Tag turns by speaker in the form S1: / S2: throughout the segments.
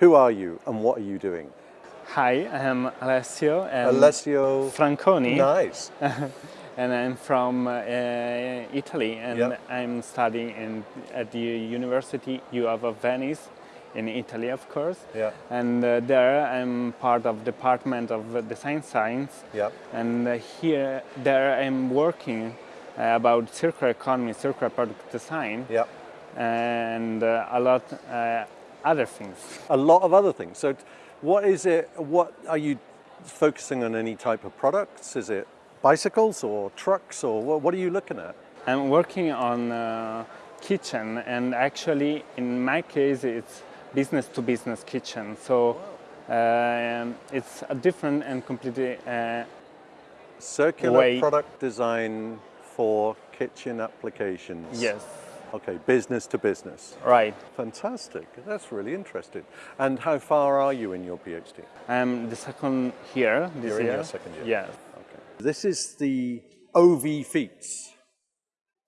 S1: Who are you and what are you doing?
S2: Hi, I'm Alessio and
S1: Alessio
S2: Franconi.
S1: Nice.
S2: and I'm from uh, Italy and
S1: Yep.
S2: I'm studying in, at the University U of Venice in Italy, of course.
S1: Yeah.
S2: And uh, there I'm part of Department of Design Science.
S1: Yep.
S2: And uh, here, there I'm working uh, about circular economy, circular product design,
S1: Yep.
S2: and uh, a lot uh, other things.
S1: A lot of other things. So what is it, what are you focusing on any type of products? Is it bicycles or trucks or what, what are you looking at?
S2: I'm working on uh, kitchen and actually in my case it's business to business kitchen. So um, it's a different and completely uh,
S1: Circular
S2: Way.
S1: product design for kitchen applications.
S2: yes,
S1: Okay, business to business.
S2: right.
S1: Fantastic. That's really interesting. And how far are you in your PhD?
S2: I'm the second year this
S1: You're in your second year.
S2: Yes.
S1: Okay. This is the OV Fiets,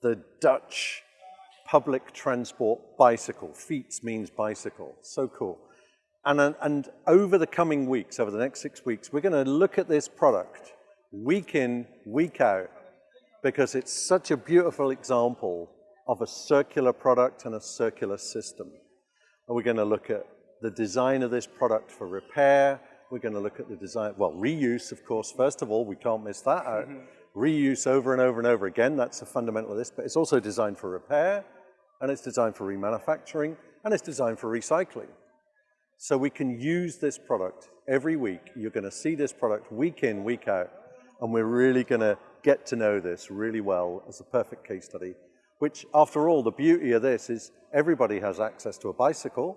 S1: the Dutch public transport bicycle. Fiets means bicycle. So cool. And, uh, and over the coming weeks, over the next six weeks, we're going to look at this product week in, week out, because it's such a beautiful example of a circular product and a circular system. And we're going to look at the design of this product for repair. We're going to look at the design, well, reuse, of course, first of all, we can't miss that out. Reuse over and over and over again, that's the fundamental of this, but it's also designed for repair, and it's designed for remanufacturing, and it's designed for recycling. So we can use this product every week. You're going to see this product week in, week out, and we're really going to get to know this really well as a perfect case study, which after all, the beauty of this is everybody has access to a bicycle,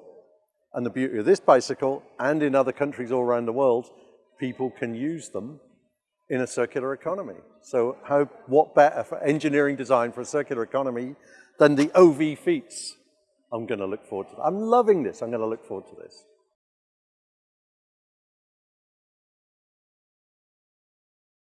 S1: and the beauty of this bicycle, and in other countries all around the world, people can use them in a circular economy. So how, what better for engineering design for a circular economy than the OV Fiets? I'm going to look forward to that. I'm loving this. I'm going to look forward to this.